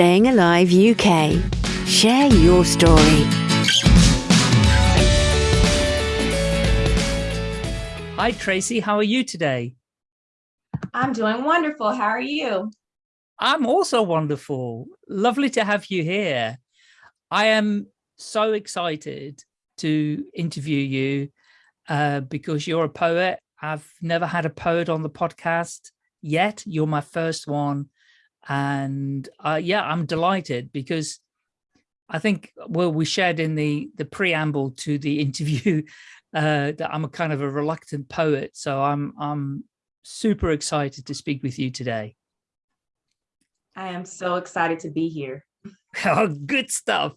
Staying Alive UK. Share your story. Hi, Tracy. How are you today? I'm doing wonderful. How are you? I'm also wonderful. Lovely to have you here. I am so excited to interview you uh, because you're a poet. I've never had a poet on the podcast yet. You're my first one. And uh, yeah, I'm delighted because I think, well, we shared in the, the preamble to the interview uh, that I'm a kind of a reluctant poet. So I'm, I'm super excited to speak with you today. I am so excited to be here. oh, good stuff.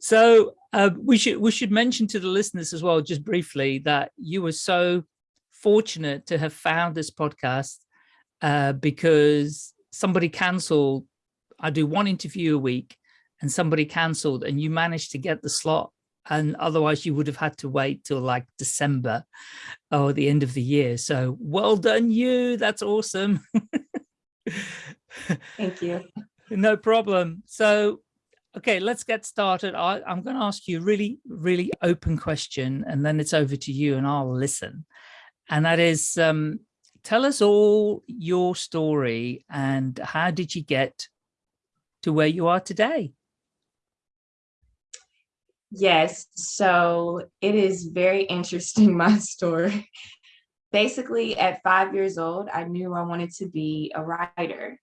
So uh, we should we should mention to the listeners as well, just briefly, that you were so fortunate to have found this podcast uh, because somebody cancelled. I do one interview a week and somebody cancelled and you managed to get the slot and otherwise you would have had to wait till like December or the end of the year. So well done you, that's awesome. Thank you. No problem. So, okay, let's get started. I, am going to ask you a really, really open question and then it's over to you and I'll listen. And that is, um, tell us all your story and how did you get to where you are today? Yes, so it is very interesting, my story. Basically, at five years old, I knew I wanted to be a writer.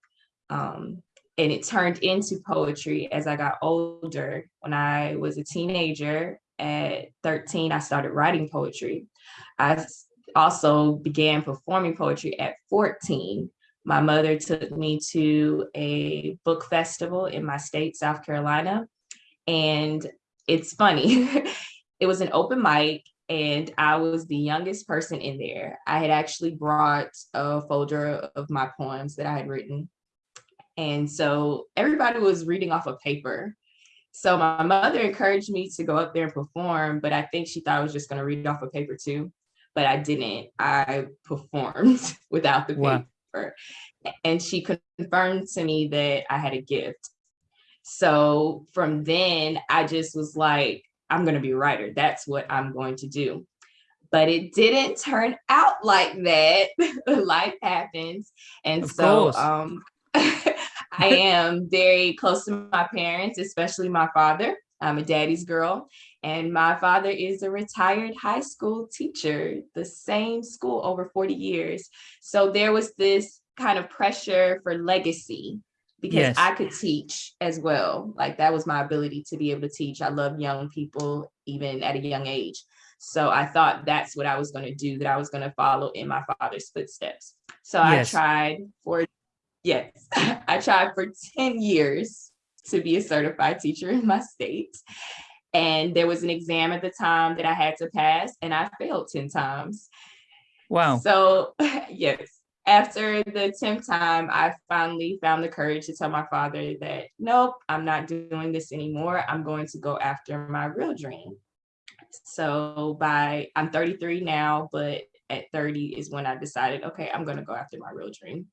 Um, and it turned into poetry as I got older. When I was a teenager at 13, I started writing poetry. I also began performing poetry at 14. My mother took me to a book festival in my state, South Carolina. And it's funny, it was an open mic and I was the youngest person in there. I had actually brought a folder of my poems that I had written. And so everybody was reading off a paper. So my mother encouraged me to go up there and perform, but I think she thought I was just going to read off a paper too but I didn't. I performed without the paper. And she confirmed to me that I had a gift. So from then, I just was like, I'm going to be a writer. That's what I'm going to do. But it didn't turn out like that. Life happens. And of so um, I am very close to my parents, especially my father. I'm a daddy's girl. And my father is a retired high school teacher, the same school over 40 years. So there was this kind of pressure for legacy because yes. I could teach as well. Like that was my ability to be able to teach. I love young people, even at a young age. So I thought that's what I was going to do, that I was going to follow in my father's footsteps. So yes. I tried for, yes, I tried for 10 years to be a certified teacher in my state. And there was an exam at the time that I had to pass and I failed 10 times. Wow. So yes, after the 10th time, I finally found the courage to tell my father that, nope, I'm not doing this anymore. I'm going to go after my real dream. So by, I'm 33 now, but at 30 is when I decided, okay, I'm going to go after my real dream.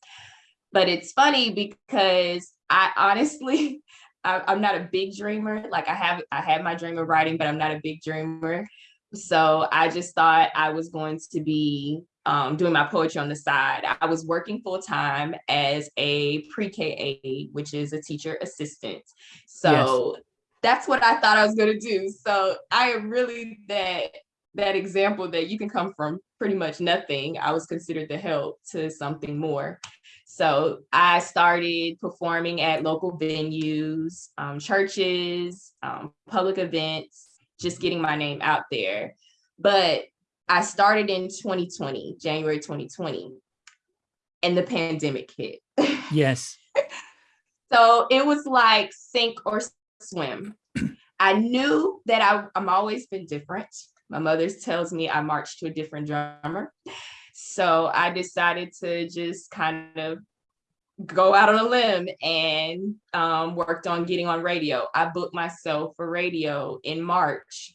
But it's funny because I honestly, I, am not a big dreamer. Like I have, I had my dream of writing, but I'm not a big dreamer. So I just thought I was going to be um, doing my poetry on the side. I was working full time as a pre-K aide, which is a teacher assistant. So yes. that's what I thought I was going to do. So I am really that that example that you can come from pretty much nothing. I was considered the help to something more. So I started performing at local venues, um, churches, um, public events, just getting my name out there. But I started in 2020, January 2020, and the pandemic hit. Yes. so it was like sink or swim. I knew that I, I'm always been different. My mother tells me I marched to a different drummer. So I decided to just kind of go out on a limb and um, worked on getting on radio. I booked myself for radio in March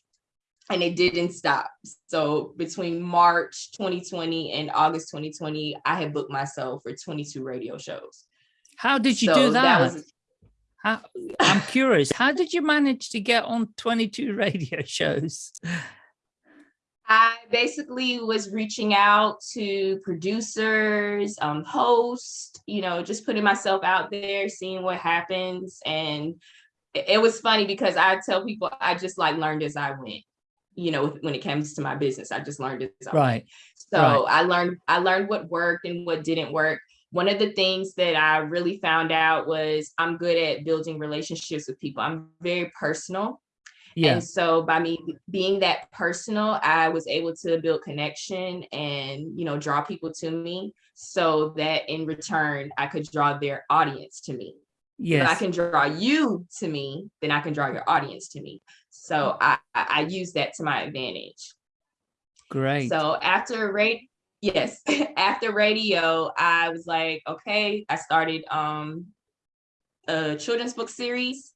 and it didn't stop. So between March 2020 and August 2020, I had booked myself for 22 radio shows. How did you so do that? that was, How, I'm curious, how did you manage to get on 22 radio shows? I basically was reaching out to producers, um, hosts, you know, just putting myself out there, seeing what happens. And it, was funny because I tell people I just like learned as I went, you know, when it comes to my business, I just learned as I Right. went. So right. I learned I learned what worked and what didn't work. One of the things that I really found out was I'm good at building relationships with people. I'm very personal. Yeah. And so by me being that personal, I was able to build connection and, you know, draw people to me so that in return, I could draw their audience to me. Yes. If I can draw you to me, then I can draw your audience to me. So I, I, I use that to my advantage. Great. So after radio, yes, after radio, I was like, okay, I started um a children's book series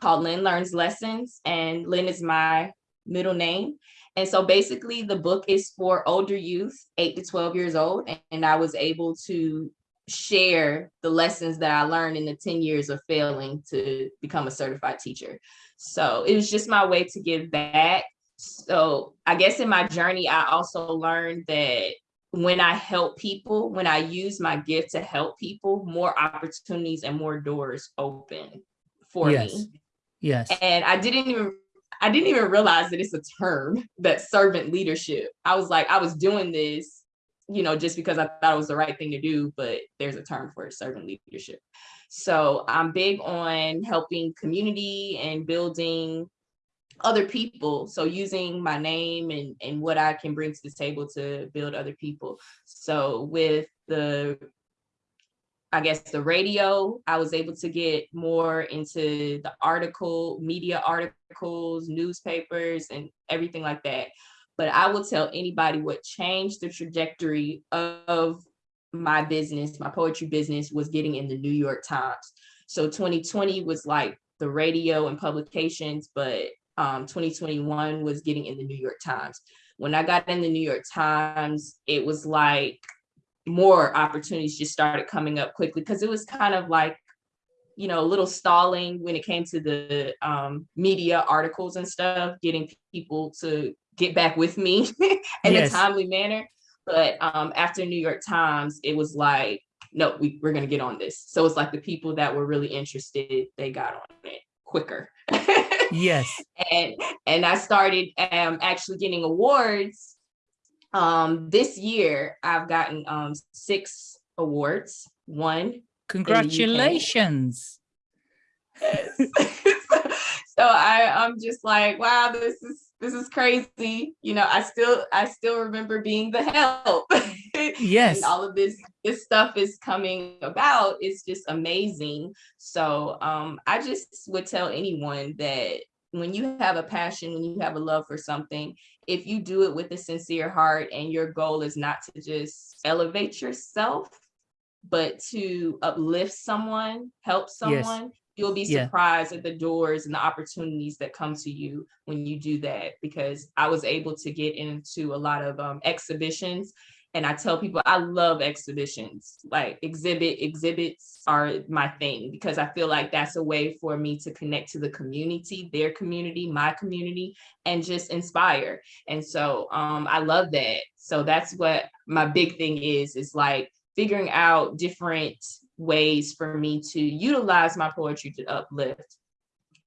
called Lynn Learns Lessons, and Lynn is my middle name. And so basically the book is for older youth, eight to 12 years old. And, I was able to share the lessons that I learned in the 10 years of failing to become a certified teacher. So it was just my way to give back. So I guess in my journey, I also learned that when I help people, when I use my gift to help people, more opportunities and more doors open for Yes. me. Yes. And I didn't even I didn't even realize that it's a term that servant leadership. I was like, I was doing this, you know, just because I thought it was the right thing to do, but there's a term for it, servant leadership. So I'm big on helping community and building other people. So using my name and, and what I can bring to the table to build other people. So with the I guess the radio, I was able to get more into the article, media articles, newspapers, and everything like that. But I will tell anybody what changed the trajectory of my business, my poetry business, was getting in the New York Times. So 2020 was like the radio and publications, but um, 2021 was getting in the New York Times. When I got in the New York Times, it was like more opportunities just started coming up quickly because it was kind of like you know a little stalling when it came to the um, media articles and stuff getting people to get back with me in Yes. a timely manner but um, after new york times it was like no we, we're going to get on this so it's like the people that were really interested they got on it quicker Yes. and and I started um actually getting awards. Um this year I've gotten um six awards. One. Congratulations. so I I'm just like, wow, this is this is crazy. You know, I still I still remember being the help. Yes. and all of this this stuff is coming about it's just amazing so um i just would tell anyone that when you have a passion when you have a love for something if you do it with a sincere heart and your goal is not to just elevate yourself but to uplift someone help Yes. someone you'll be Yeah. surprised at the doors and the opportunities that come to you when you do that because i was able to get into a lot of um, exhibitions and I tell people I love exhibitions. Like exhibit exhibits are my thing because I feel like that's a way for me to connect to the community, their community, my community, and just inspire. And so um, I love that. So that's what my big thing is. Is like figuring out different ways for me to utilize my poetry to uplift.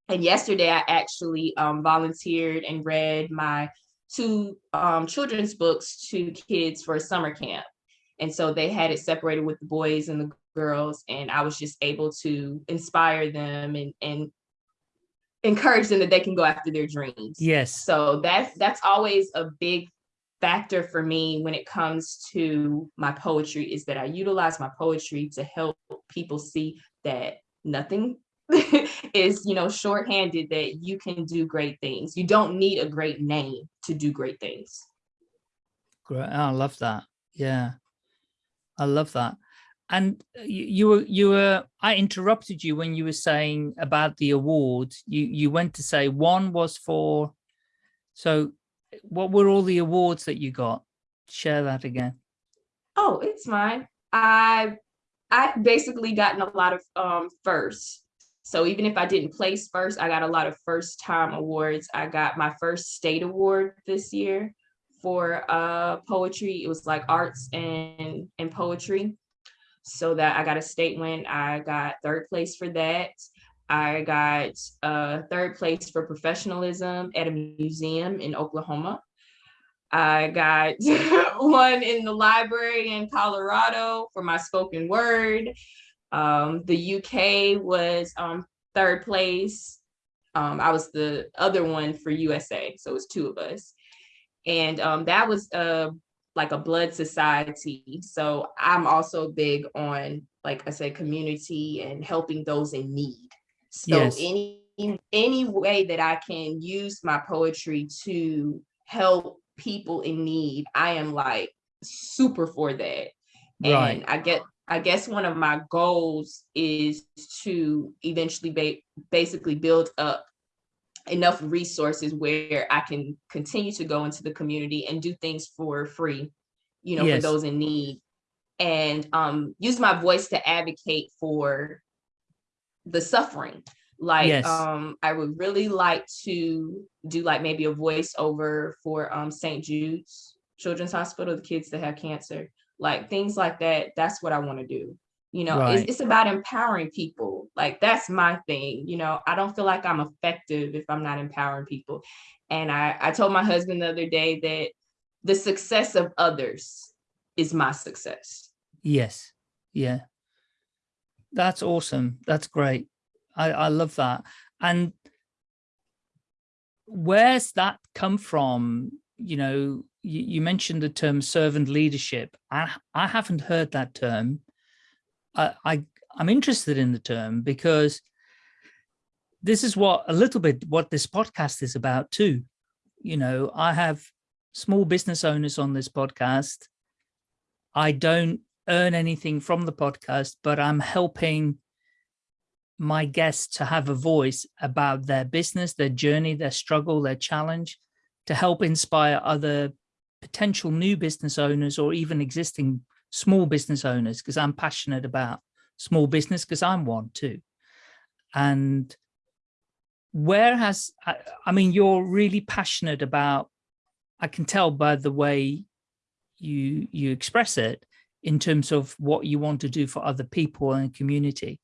And yesterday I actually um, volunteered and read my two um, children's books to kids for a summer camp. And so they had it separated with the boys and the girls, and I was just able to inspire them and, and encourage them that they can go after their dreams. Yes. So that's that's always a big factor for me when it comes to my poetry is that I utilize my poetry to help people see that nothing is you know shorthanded that you can do great things you don't need a great name to do great things Great. Oh, I love that. Yeah. I love that. And you, you were, you were, I interrupted you when you were saying about the awards. You, you went to say one was for, so what were all the awards that you got? Share that again. oh it's mine i i've basically gotten a lot of um firsts So even if I didn't place first, I got a lot of first time awards. I got my first state award this year for uh, poetry. It was like arts and, and poetry. So that I got a state win. I got third place for that. I got uh, third place for professionalism at a museum in Oklahoma. I got one in the library in Colorado for my spoken word. Um, the UK was um, third place. Um, I was the other one for USA, so it was two of us. And um, that was uh, like a blood society. So I'm also big on, like I said, community and helping those in need. So Yes. any any way that I can use my poetry to help people in need, I am like super for that. Right. And I get I guess one of my goals is to eventually ba- basically build up enough resources where I can continue to go into the community and do things for free, you know, Yes. for those in need and um use my voice to advocate for the suffering. Like Yes. um I would really like to do like maybe a voiceover for um St. Jude's Children's Hospital, the kids that have cancer, like things like that. That's what I want to do. You know, Right. it's, it's about empowering people. Like that's my thing. You know, I don't feel like I'm effective if I'm not empowering people. And I, I told my husband the other day that the success of others is my success. Yes. Yeah. That's awesome. That's great. I, I love that. And where's that come from? You know, you, you mentioned the term servant leadership. I, I haven't heard that term. I, I, I'm interested in the term because this is what a little bit what this podcast is about too. You know, I have small business owners on this podcast. I don't earn anything from the podcast, but I'm helping my guests to have a voice about their business, their journey, their struggle, their challenge, to help inspire other potential new business owners or even existing small business owners, because I'm passionate about small business because I'm one too. And where has, I, I mean, you're really passionate about, I can tell by the way you you express it in terms of what you want to do for other people and community.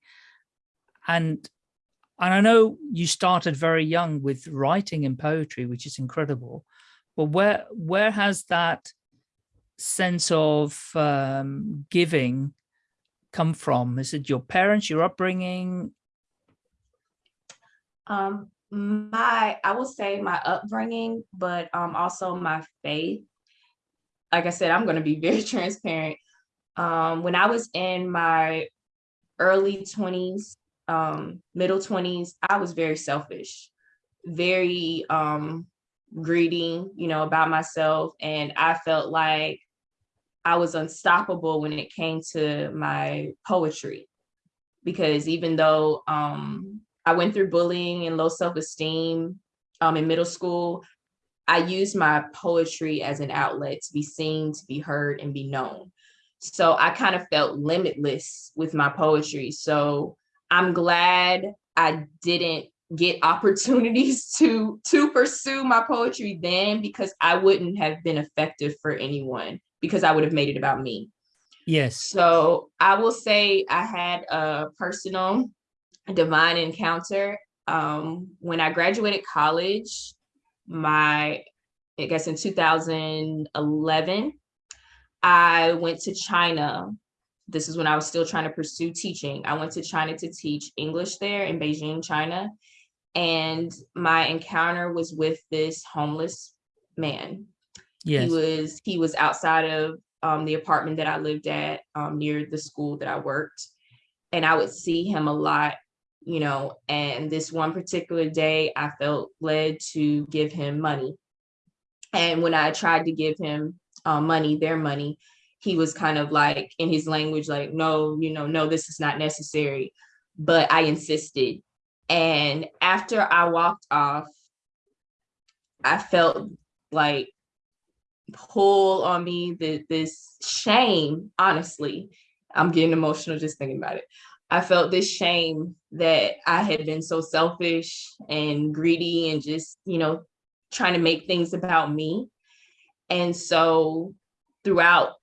And, and I know you started very young with writing and poetry, which is incredible. But where where has that sense of um, giving come from? Is it your parents, your upbringing? Um, my, I will say my upbringing, but um, also my faith. Like I said, I'm going to be very transparent. Um, when I was in my early 20s, um, middle 20s, I was very selfish, very um, greedy, you know, about myself. And I felt like I was unstoppable when it came to my poetry. Because even though um, I went through bullying and low self-esteem um, in middle school, I used my poetry as an outlet to be seen, to be heard, and be known. So I kind of felt limitless with my poetry. So I'm glad I didn't get opportunities to to pursue my poetry then because I wouldn't have been effective for anyone because I would have made it about me. Yes. So I will say I had a personal divine encounter. Um, when I graduated college, my, I guess in 2011, I went to China. This is when I was still trying to pursue teaching. I went to China to teach English there in Beijing, China. And my encounter was with this homeless man. Yes. He was he was outside of um, the apartment that I lived at um, near the school that I worked, and I would see him a lot, you know. And this one particular day, I felt led to give him money. And when I tried to give him uh, money, their money, he was kind of like in his language, like, no, you know, no, this is not necessary. But I insisted. And after I walked off, I felt like pull on me this shame honestly i'm getting emotional just thinking about it I felt this shame that I had been so selfish and greedy and just, you know, trying to make things about me. And so throughout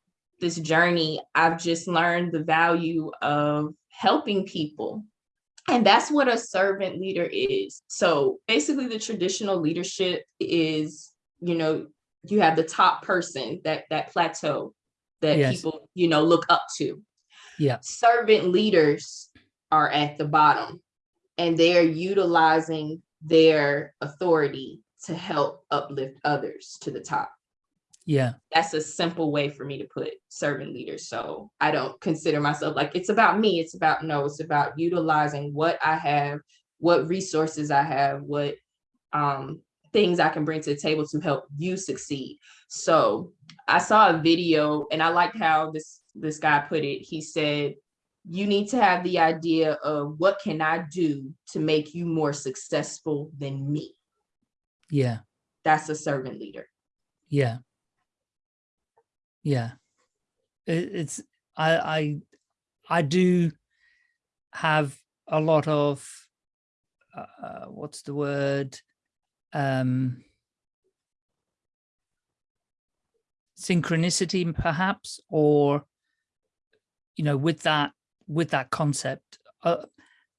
this journey, I've just learned the value of helping people. And that's what a servant leader is. So basically the traditional leadership is, you know, you have the top person, that that plateau that Yes. people, you know, look up to. Yeah. Servant leaders are at the bottom and they're utilizing their authority to help uplift others to the top Yeah. that's a simple way for me to put servant leaders. So I don't consider myself like it's about me. It's about no, it's about utilizing what I have, what resources I have, what um things I can bring to the table to help you succeed. So I saw a video and I liked how this this guy put it. He said, you need to have the idea of what can I do to make you more successful than me. Yeah. That's a servant leader. Yeah. Yeah. It, it's I I I do have a lot of uh, what's the word? Um synchronicity perhaps or you know with that with that concept uh,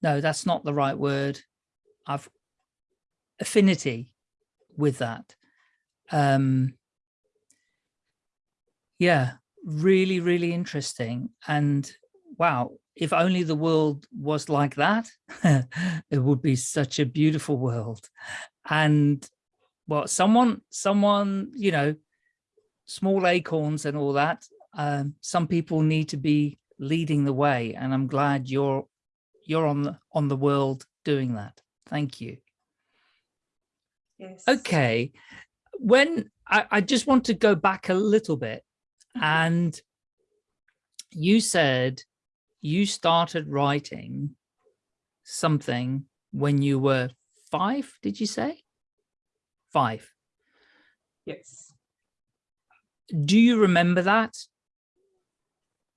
no that's not the right word. I've affinity with that. Um yeah really really interesting and wow if only the world was like that it would be such a beautiful world and well someone someone you know small acorns and all that um some people need to be leading the way and i'm glad you're you're on the on the world doing that thank you Yes. okay when I, I just want to go back a little bit. And you said you started writing something when you were five did you say five Yes. do you remember that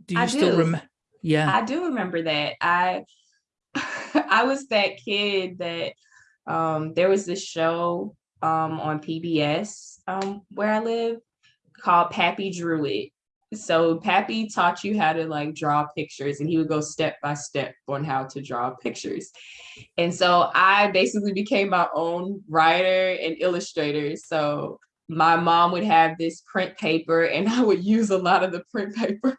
do you I still do. remember yeah I do remember that. I I was that kid that um there was this show um on PBS um where I live called Pappy Drew It. So Pappy taught you how to like draw pictures and he would go step by step on how to draw pictures. And so I basically became my own writer and illustrator. So my mom would have this print paper and I would use a lot of the print paper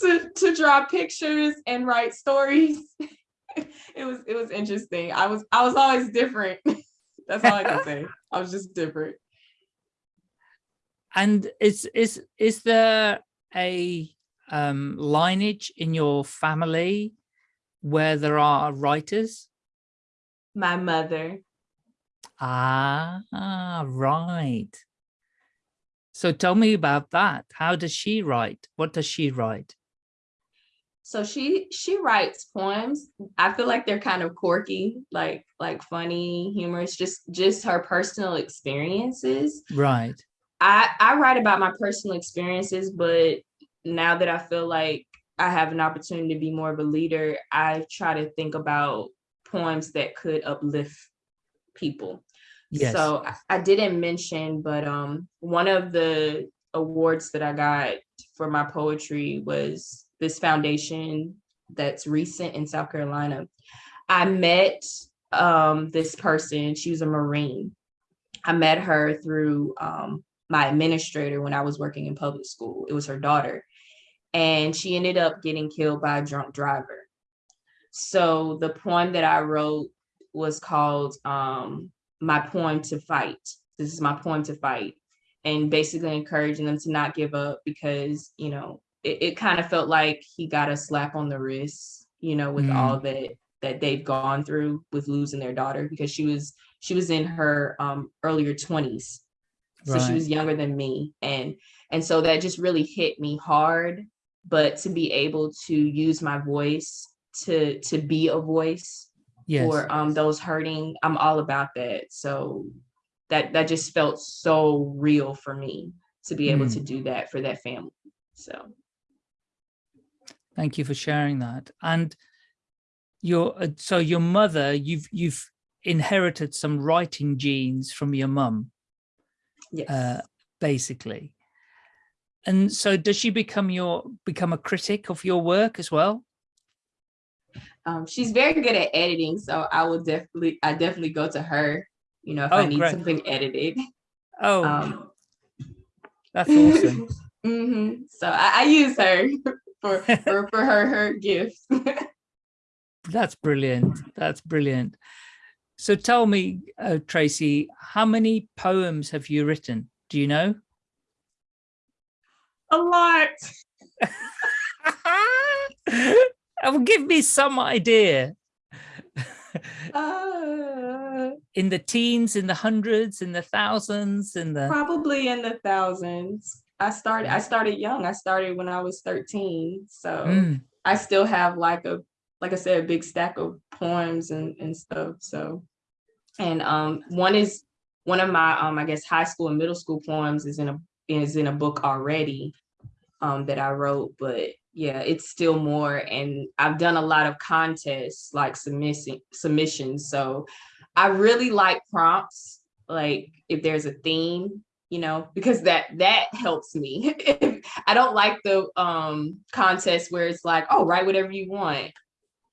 to to draw pictures and write stories. it was it was interesting. I was I was always different. That's all I can say. I was just different. And is is is there a um lineage in your family where there are writers My mother, Ah, ah, right. So tell me about that. How does she write? What does she write? so she she writes poems. I feel like they're kind of quirky, like like funny, humorous, just just her personal experiences. Right. I I write about my personal experiences, but now that I feel like I have an opportunity to be more of a leader, I try to think about poems that could uplift people. Yes. So I- didn't mention, but um one of the awards that I got for my poetry was this foundation that's recent in South Carolina. I met um this person, she was a Marine. I met her through um my administrator when I was working in public school. It was her daughter. And she ended up getting killed by a drunk driver. So the poem that I wrote was called um my poem to fight. This is my poem to fight. And basically encouraging them to not give up because, you know, it, it kind of felt like he got a slap on the wrist, you know, with Mm. all that that they've gone through with losing their daughter because she was she was in her um earlier 20s. So she was younger than me. And and so that just really hit me hard. But to be able to use my voice to to be a voice Yes. for um those hurting i'm all about that so that that just felt so real for me to be able Mm. to do that for that family so Thank you for sharing that. And your uh, so your mother you've you've inherited some writing genes from your mum Yes. uh basically and so does she become your become a critic of your work as well um, she's very good at editing, so I will definitely, I definitely go to her. You know, if I Oh, need great. something edited. oh Um, that's awesome hmm So I, I use her for for, for her her gifts. that's brilliant that's brilliant so tell me uh, tracy how many poems have you written do you know A lot. oh, give me some idea Uh, in the teens in the hundreds in the thousands in the probably in the thousands. I started. I started young. I started when I was thirteen. So Mm, I still have like a, like I said, a big stack of poems and and stuff. So, and um, one is one of my um, I guess high school and middle school poems is in a is in a book already, um, that I wrote. But yeah, it's still more, and I've done a lot of contests like submitting submissions. So, I really like prompts. Like if there's a theme, you know, because that that helps me. I don't like the um contest where it's like, oh, write whatever you want.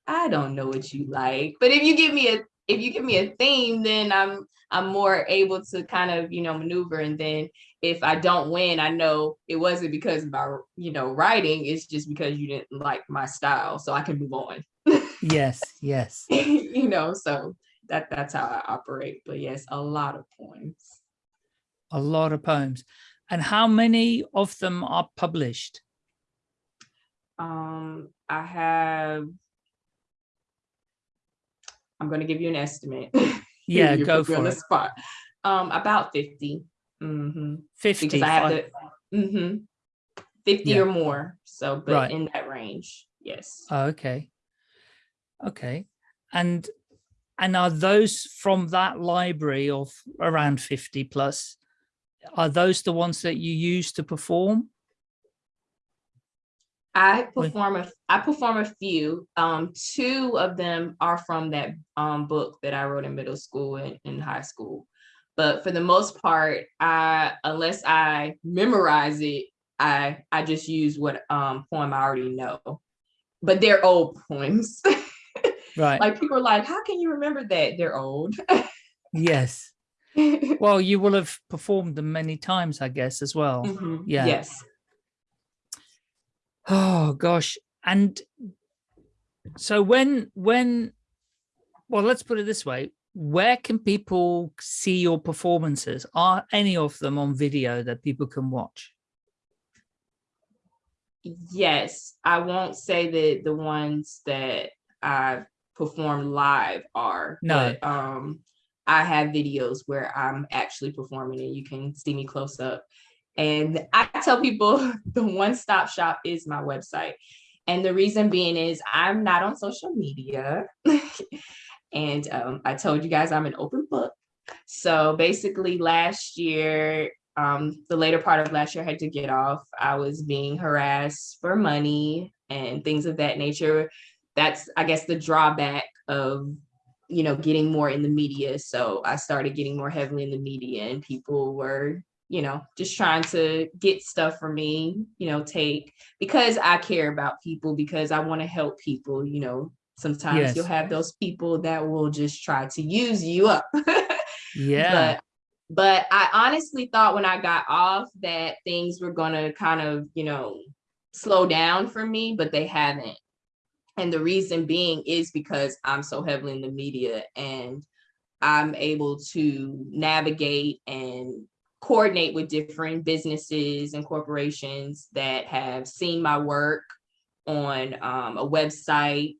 I don't know what you like. But if you give me a if you give me a theme, then I'm I'm more able to kind of, you know, maneuver. And then if I don't win, I know it wasn't because of my, you know, writing, it's just because you didn't like my style. So I can move on. yes yes you know, so that that's how I operate. But yes, a lot of poems. a lot of poems and how many of them are published Um, I have. I'm going to give you an estimate. yeah go put me on for the it spot. Um, about 50. hmm 50 Because I have to. hmm 50 Yeah. or more. So, but Right. in that range, yes. Oh, okay okay and and are those from that library of around 50 plus are those the ones that you use to perform I perform a I perform a few. Um, two of them are from that um book that I wrote in middle school and in high school. But for the most part, I unless I memorize it, I I just use what um poem I already know. But they're old poems. right like people are like, how can you remember that? They're old. yes well you will have performed them many times i guess as well Mhm. Yeah. Yes. Oh gosh. And so when when well let's put it this way. Where can people see your performances? Are any of them on video that people can watch? Yes, I won't say that the ones that I perform live are, No. but um, I have videos where I'm actually performing and you can see me close up. And I tell people the one stop shop is my website. And the reason being is I'm not on social media. and um, I told you guys I'm an open book. So basically, last year, um, the later part of last year, I had to get off. I was being harassed for money and things of that nature. That's, I guess, the drawback of, you know, getting more in the media. So I started getting more heavily in the media, and people were, you know, just trying to get stuff for me, you know, take because I care about people, because I want to help people, you know. Sometimes Yes. you'll have those people that will just try to use you up. yeah but but I honestly thought when I got off that things were gonna kind of, you know, slow down for me, but they haven't. And the reason being is because I'm so heavily in the media and I'm able to navigate and coordinate with different businesses and corporations that have seen my work on um, a website,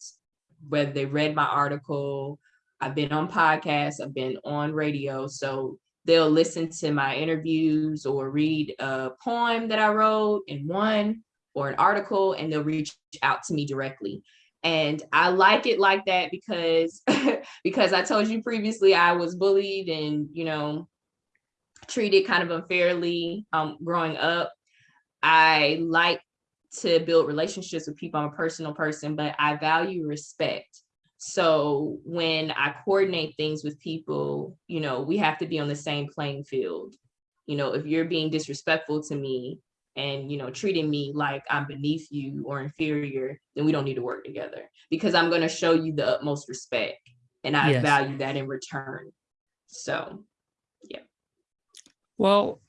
whether they read my article. I've been on podcasts, I've been on radio. So they'll listen to my interviews or read a poem that I wrote in one or an article, and they'll reach out to me directly. And I like it like that because because I told you previously I was bullied and you know treated kind of unfairly um, growing up. I like to build relationships with people. I'm a personal person, but I value respect. So when I coordinate things with people, you know, we have to be on the same playing field. You know, if you're being disrespectful to me and, you know, treating me like I'm beneath you or inferior, then we don't need to work together because I'm going to show you the utmost respect and I Yes. value that in return. So, Well,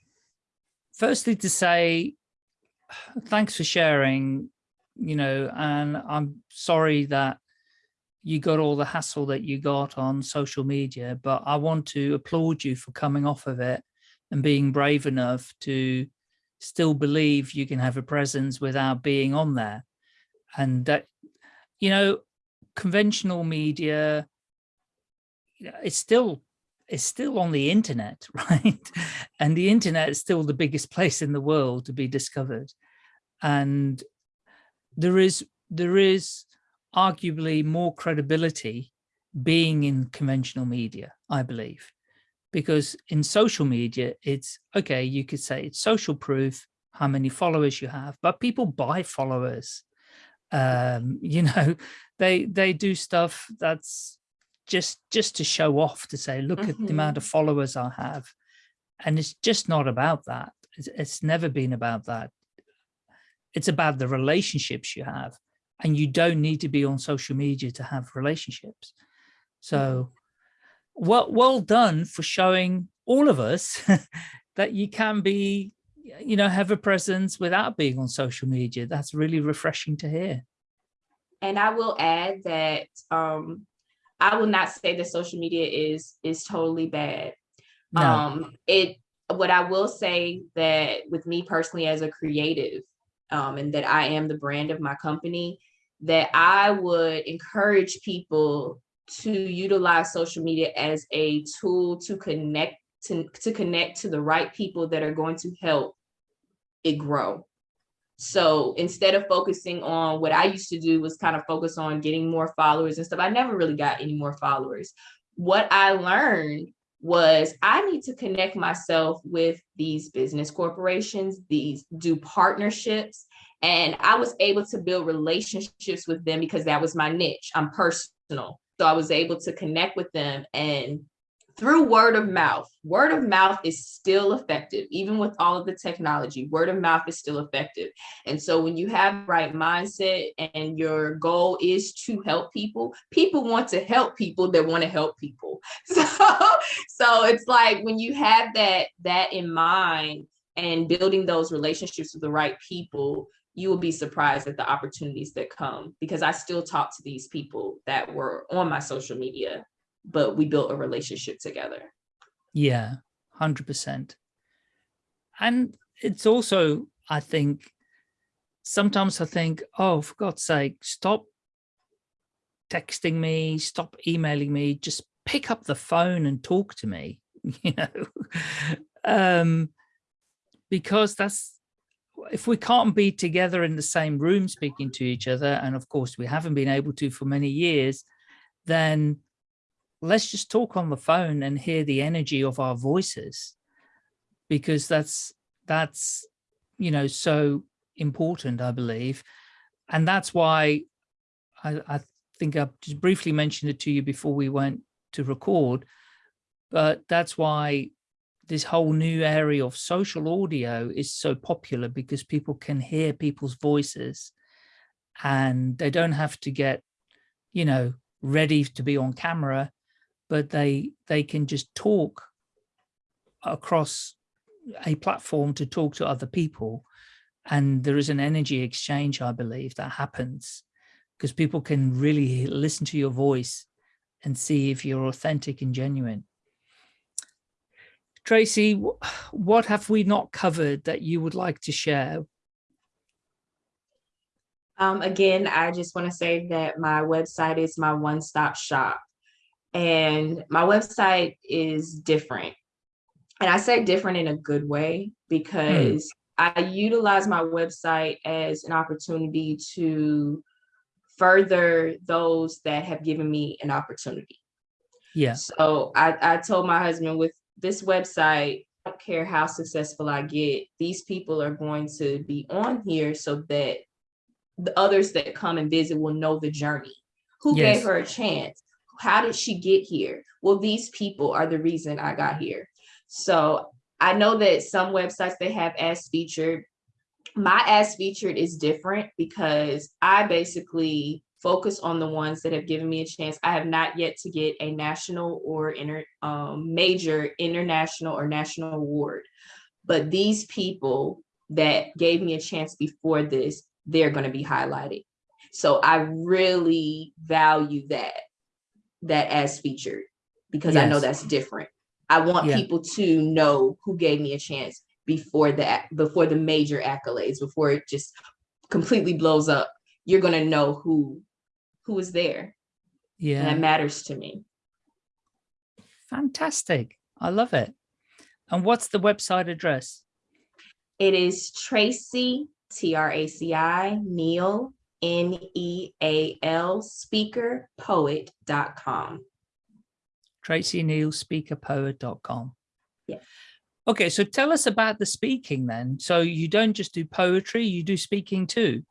firstly to say, thanks for sharing, you know, and I'm sorry that you got all the hassle that you got on social media, but I want to applaud you for coming off of it and being brave enough to still believe you can have a presence without being on there. And that, you know, conventional media, it's still it's still on the internet, right? And the internet is still the biggest place in the world to be discovered. And there is there is arguably more credibility being in conventional media, I believe, because in social media, it's okay, you could say it's social proof, how many followers you have, but people buy followers. Um, you know, they they do stuff that's just just to show off to say look at the amount of followers i have. And it's just not about that. It's, it's never been about that. It's about the relationships you have and you don't need to be on social media to have relationships. So well well done for showing all of us that you can be you know have a presence without being on social media. That's really refreshing to hear. And I will add that um, I will not say that social media is is totally bad. no Um, it what I will say that with me personally as a creative, um, and that I am the brand of my company, that I would encourage people to utilize social media as a tool to connect to, to connect to the right people that are going to help it grow. So instead of focusing on what I used to do was kind of focus on getting more followers and stuff, I never really got any more followers. What I learned was I need to connect myself with these business corporations, these do partnerships. And I was able to build relationships with them because that was my niche. I'm personal. So I was able to connect with them and through word of mouth. Word of mouth is still effective, even with all of the technology. Word of mouth is still effective. And so when you have the right mindset and your goal is to help people, people want to help people that want to help people. So, so it's like when you have that that in mind and building those relationships with the right people, you will be surprised at the opportunities that come because I still talk to these people that were on my social media but we built a relationship together. Yeah, 100%. And it's also, I think, sometimes I think, oh, for God's sake, stop texting me, stop emailing me, just pick up the phone and talk to me, you know, um, because that's, if we can't be together in the same room speaking to each other, and of course we haven't been able to for many years, then let's just talk on the phone and hear the energy of our voices because that's that's you know so important i believe. And that's why i, I think i just briefly mentioned it to you before we went to record but that's why this whole new area of social audio is so popular because people can hear people's voices and they don't have to get you know ready to be on camera but they they can just talk across a platform to talk to other people. And there is an energy exchange i believe that happens because people can really listen to your voice and see if you're authentic and genuine. Tracy what have we not covered that you would like to share? Um, again i just want to say that my website is my one-stop shop and my website is different. And I say different in a good way because mm. I utilize my website as an opportunity to further those that have given me an opportunity. Yeah. So I, I told my husband with this website, I don't care how successful I get, these people are going to be on here so that the others that come and visit will know the journey Who Yes. gave her a chance? How did she get here? Well, these people are the reason I got here. So I know that some websites they have as featured. My as featured is different because I basically focus on the ones that have given me a chance. I have not yet to get a national or inter, um, major international or national award. But these people that gave me a chance before this, they're going to be highlighted. So I really value that, that as featured, because I know that's different. I want Yeah. people to know who gave me a chance before that, before the major accolades, before it just completely blows up. You're gonna know who, who was there. And Yeah. that matters to me. Fantastic. I love it. And what's the website address? It is Traci, T R A C I, Neal, N E A L, speaker, poet.com. Traci Neal, speakerpoet.com. Yeah. Okay, so tell us about the speaking then. So you don't just do poetry, you do speaking too.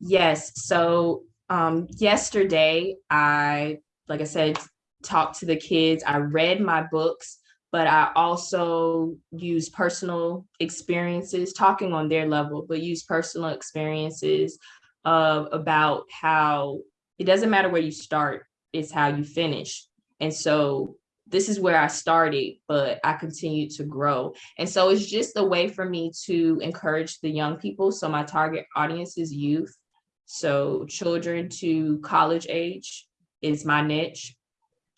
Yes. So um, yesterday, I, like I said, talked to the kids. I read my books, but I also use personal experiences, talking on their level, but use personal experiences of about how it doesn't matter where you start, it's how you finish. And so this is where I started, but I continue to grow. And so it's just a way for me to encourage the young people. So my target audience is youth. So children to college age is my niche.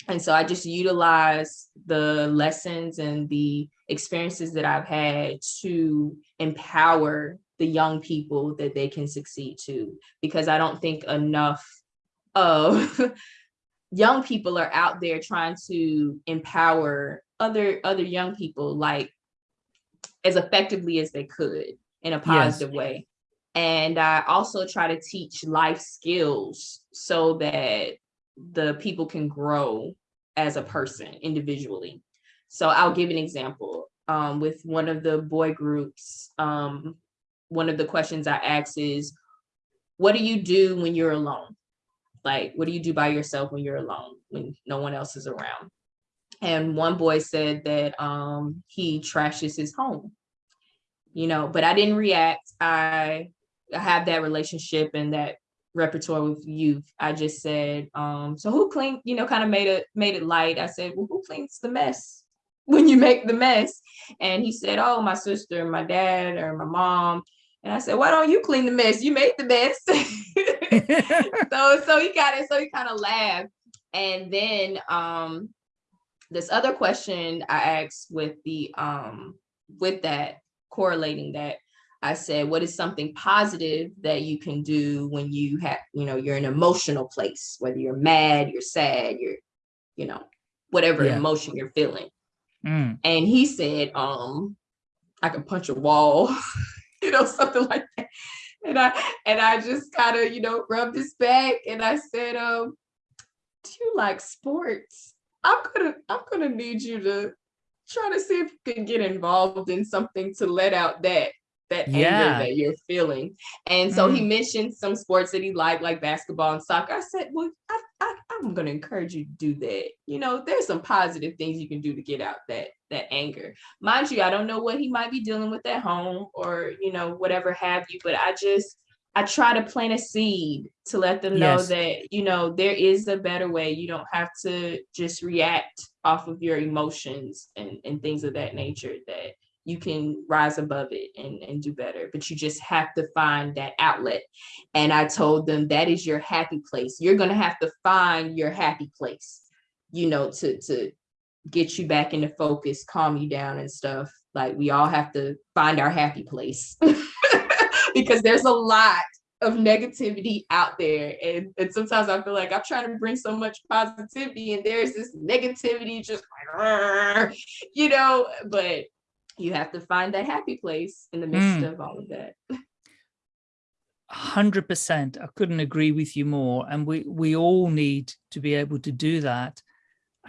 And so I just utilize the lessons and the experiences that I've had to empower the young people that they can succeed to, because I don't think enough of young people are out there trying to empower other other young people like as effectively as they could in a positive way. And i also try to teach life skills so that the people can grow as a person individually. So i'll give an example um, with one of the boy groups um, one of the questions i ask is what do you do when you're alone? Like what do you do by yourself when you're alone when no one else is around? And one boy said that um he trashes his home. You know but i didn't react. I i have that relationship and that repertoire with youth i just said um so who clean you know kind of made it made it light. I said well who cleans the mess when you make the mess? And he said oh my sister my dad or my mom. And i said why don't you clean the mess? You made the mess. So so he got it so he kind of laughed. And then um this other question i asked with the um with that correlating that i said what is something positive that you can do when you have you know you're in an emotional place whether you're mad you're sad you're you know whatever Yeah. emotion you're feeling? Mm, and he said um i can punch a wall you know something like that. And i and i just kind of you know rubbed his back and i said um do you like sports? I'm gonna i'm gonna need you to try to see if you can get involved in something to let out that that Yeah. anger that you're feeling and so he Mm. mentioned some sports that he liked like basketball and soccer i said well I, I i'm gonna encourage you to do that you know there's some positive things you can do to get out that that anger mind you i don't know what he might be dealing with at home or you know whatever have you but i just i try to plant a seed to let them know Yes. that you know there is a better way you don't have to just react off of your emotions and and things of that nature that you can rise above it and, and do better but you just have to find that outlet. And i told them that is your happy place. You're going to have to find your happy place you know to to get you back into focus calm you down and stuff. Like we all have to find our happy place because there's a lot of negativity out there. And, and sometimes i feel like i'm trying to bring so much positivity and there's this negativity just like you know but you have to find that happy place in the midst Mm. of all of that 100%. I couldn't agree with you more. And we, we all need to be able to do that.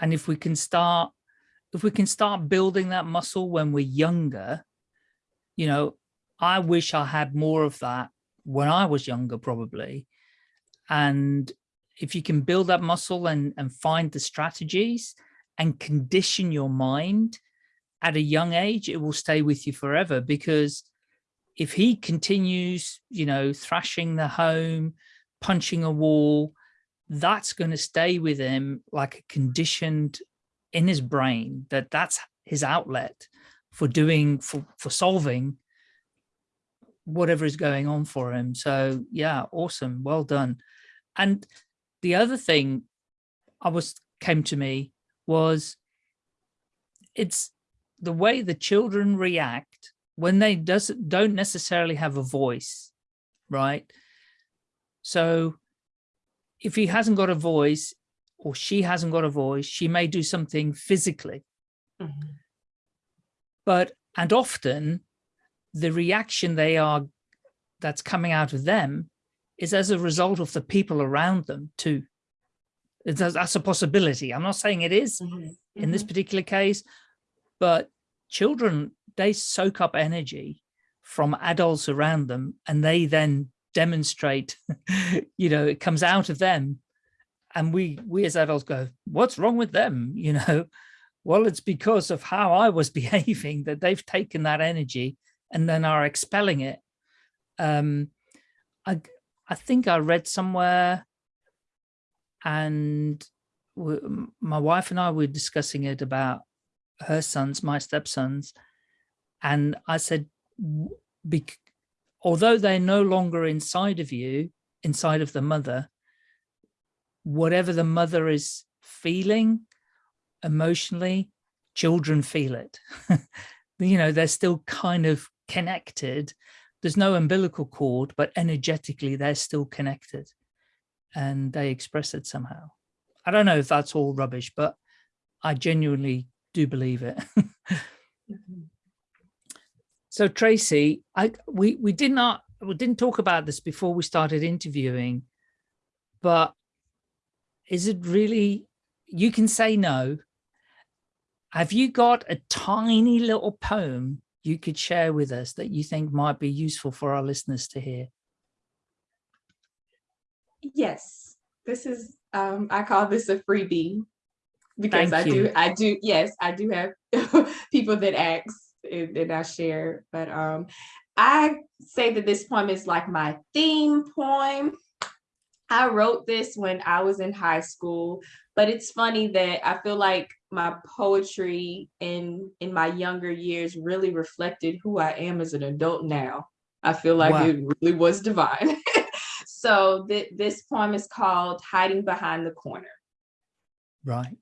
And if we can start, if we can start building that muscle when we're younger, you know, I wish I had more of that when I was younger, probably. And if you can build that muscle and, and find the strategies and condition your mind at a young age, it will stay with you forever because if he continues, you know, thrashing the home, punching a wall, that's going to stay with him like a conditioned in his brain that that's his outlet for doing, for, for solving whatever is going on for him. So yeah, awesome. Well done. And the other thing I was came to me was it's the way the children react when they doesn't don't necessarily have a voice, right? So if he hasn't got a voice or she hasn't got a voice, she may do something physically. Mm -hmm. But, and often the reaction they are, that's coming out of them is as a result of the people around them too. That's a possibility. I'm not saying it is mm -hmm. in mm -hmm. this mm-hmm. particular case, but children, they soak up energy from adults around them and they then demonstrate, you know, it comes out of them. And we, we as adults go, what's wrong with them? You know, well, it's because of how I was behaving that they've taken that energy and then are expelling it. Um, I, I think I read somewhere and my wife and I were discussing it about her sons, my stepsons, and I said, although they're no longer inside of you, inside of the mother, whatever the mother is feeling emotionally, children feel it. you know, they're still kind of connected. There's no umbilical cord, but energetically they're still connected and they express it somehow. I don't know if that's all rubbish, but I genuinely do believe it. Mm-hmm. so Traci, I we we did not we didn't talk about this before we started interviewing, but is it really you can say no. Have you got a tiny little poem you could share with us that you think might be useful for our listeners to hear? Yes, this is, um, I call this a freebie because Thank I you. do, I do, yes, I do have people that ask and I share, but um, I say that this poem is like my theme poem. I wrote this when I was in high school, but it's funny that I feel like my poetry in in my younger years really reflected who I am as an adult now. I feel like wow. it really was divine. so th this poem is called Hiding Behind the Corner. Right.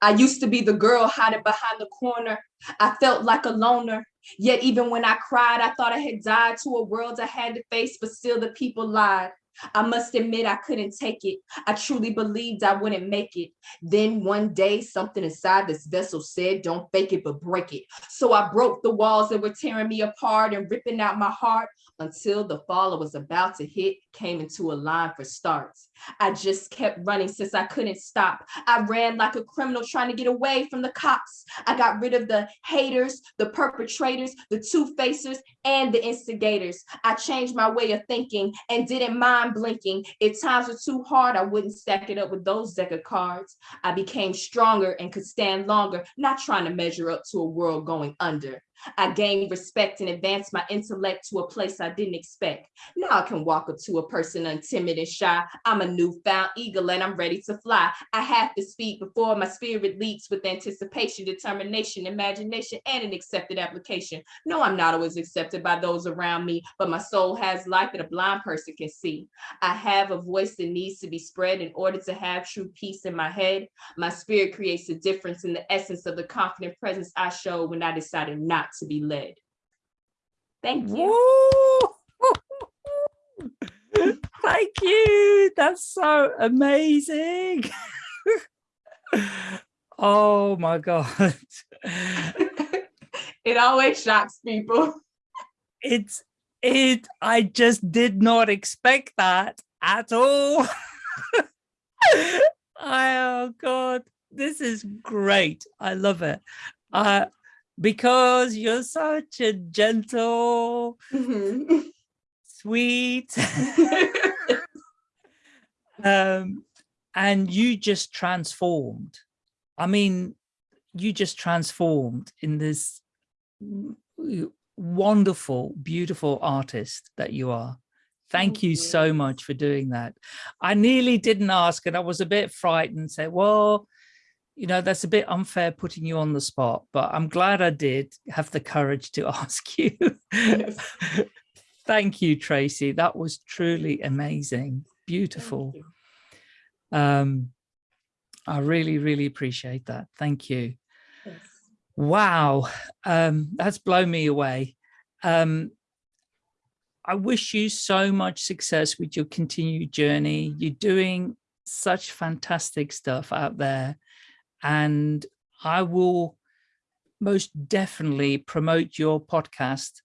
I used to be the girl hiding behind the corner. I felt like a loner. Yet even when I cried, I thought I had died to a world I had to face, but still the people lied. I must admit I couldn't take it. I truly believed I wouldn't make it. Then one day, something inside this vessel said, don't fake it, but break it. So I broke the walls that were tearing me apart and ripping out my heart until the fall I was about to hit came into a line for starts. I just kept running since I couldn't stop. I ran like a criminal trying to get away from the cops. I got rid of the haters, the perpetrators, the two-facers, and the instigators. I changed my way of thinking and didn't mind blinking. If times were too hard, I wouldn't stack it up with those deck of cards. I became stronger and could stand longer, not trying to measure up to a world going under. I gained respect and advanced my intellect to a place I didn't expect. Now I can walk up to a person untimid and shy. I'm a newfound eagle and I'm ready to fly. I have to speak before my spirit leaps with anticipation, determination, imagination, and an accepted application. No, I'm not always accepted by those around me, but my soul has light that a blind person can see. I have a voice that needs to be spread in order to have true peace in my head. My spirit creates a difference in the essence of the confident presence I show when I decided not to be led. Thank you. Thank you. That's so amazing. oh my God. it always shocks people. It's it I just did not expect that at all. oh God, this is great. I love it. Uh, because you're such a gentle, mm -hmm. sweet, um, and you just transformed. I mean, you just transformed in this wonderful, beautiful artist that you are. Thank, you so much for doing that. I nearly didn't ask and I was a bit frightened, say, well, you know, that's a bit unfair putting you on the spot, but I'm glad I did have the courage to ask you. Yes. Thank you, Traci. That was truly amazing. Beautiful. Um, I really, really appreciate that. Thank you. Yes. Wow. Um, that's blown me away. Um, I wish you so much success with your continued journey. You're doing such fantastic stuff out there and I will most definitely promote your podcast,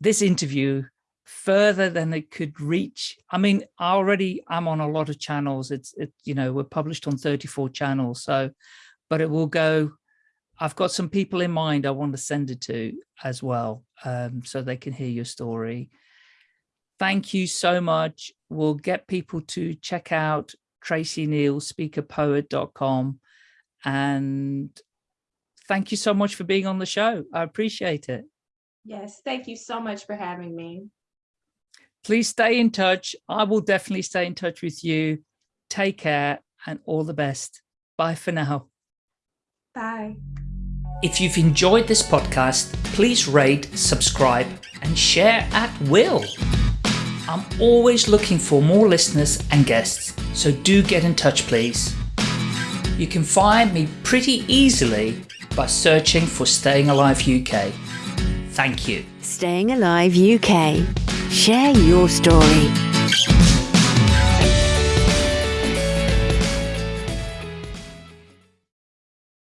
this interview further than it could reach. I mean, I already I'm on a lot of channels. It's, it, you know, we're published on 34 channels. So, but it will go, I've got some people in mind I want to send it to as well, um, so they can hear your story. Thank you so much. We'll get people to check out Traci Neal, speakerpoet.com and thank you so much for being on the show. I appreciate it. Yes, thank you so much for having me. Please stay in touch. I will definitely stay in touch with you. Take care and all the best. Bye for now. Bye. If you've enjoyed this podcast, please rate, subscribe, and share at will. I'm always looking for more listeners and guests, so do get in touch, please. You can find me pretty easily by searching for Staying Alive UK. Thank you. Staying Alive UK. Share your story.